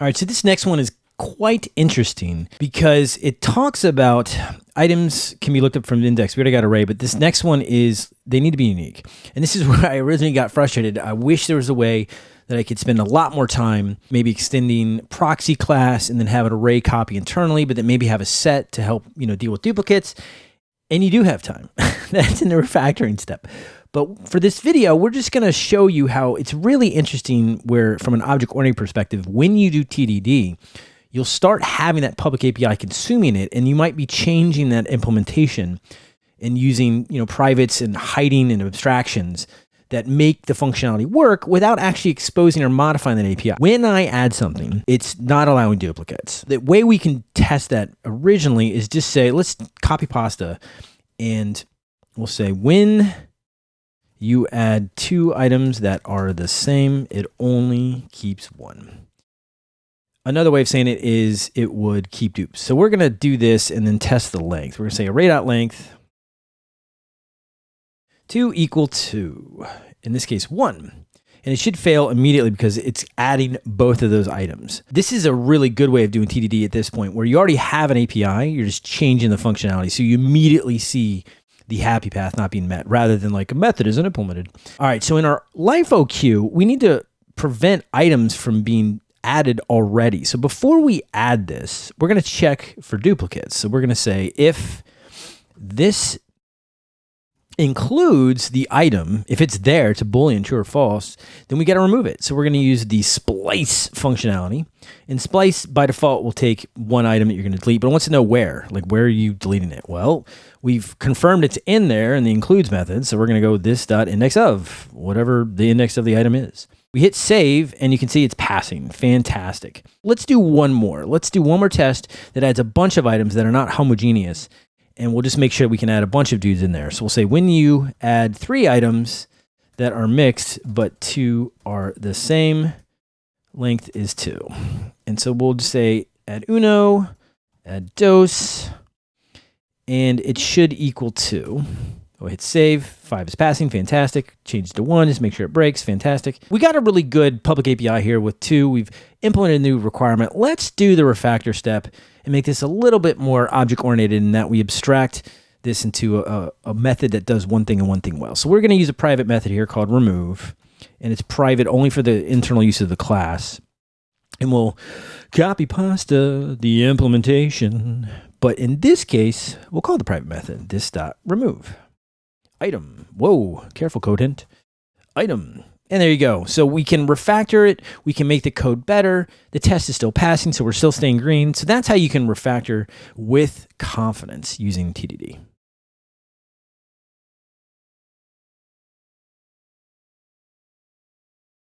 All right, so this next one is quite interesting because it talks about items can be looked up from the index. We already got array, but this next one is they need to be unique. And this is where I originally got frustrated. I wish there was a way that I could spend a lot more time maybe extending proxy class and then have an array copy internally, but then maybe have a set to help, you know, deal with duplicates. And you do have time. That's in the refactoring step. But for this video, we're just going to show you how it's really interesting where from an object-oriented perspective, when you do TDD, you'll start having that public API consuming it, and you might be changing that implementation and using you know privates and hiding and abstractions that make the functionality work without actually exposing or modifying that API. When I add something, it's not allowing duplicates. The way we can test that originally is just say, let's copy pasta and we'll say when you add two items that are the same, it only keeps one. Another way of saying it is it would keep dupes. So we're going to do this and then test the length. We're going to say array.length 2 equal to, in this case, 1. And it should fail immediately because it's adding both of those items. This is a really good way of doing TDD at this point where you already have an API, you're just changing the functionality. So you immediately see the happy path not being met rather than like a method isn't implemented. All right, so in our LIFO queue, we need to prevent items from being added already. So before we add this, we're going to check for duplicates. So we're going to say if this includes the item, if it's there to boolean true or false, then we got to remove it. So we're going to use the splice functionality. And splice by default will take one item that you're going to delete, but it wants to know where, like where are you deleting it? Well, we've confirmed it's in there in the includes method. So we're going to go this dot index of whatever the index of the item is. We hit save and you can see it's passing. Fantastic. Let's do one more. Let's do one more test that adds a bunch of items that are not homogeneous and we'll just make sure we can add a bunch of dudes in there. So we'll say when you add three items that are mixed, but two are the same, length is two. And so we'll just say add uno, add dos, and it should equal two. We'll hit save. Five is passing. Fantastic. Change to one. Just make sure it breaks. Fantastic. We got a really good public API here with two. We've implemented a new requirement. Let's do the refactor step and make this a little bit more object oriented in that we abstract this into a, a method that does one thing and one thing well. So we're going to use a private method here called remove, and it's private only for the internal use of the class. And we'll copy pasta the implementation. But in this case, we'll call the private method this dot remove item. Whoa, careful code hint. Item and there you go. So we can refactor it. We can make the code better. The test is still passing, so we're still staying green. So that's how you can refactor with confidence using TDD.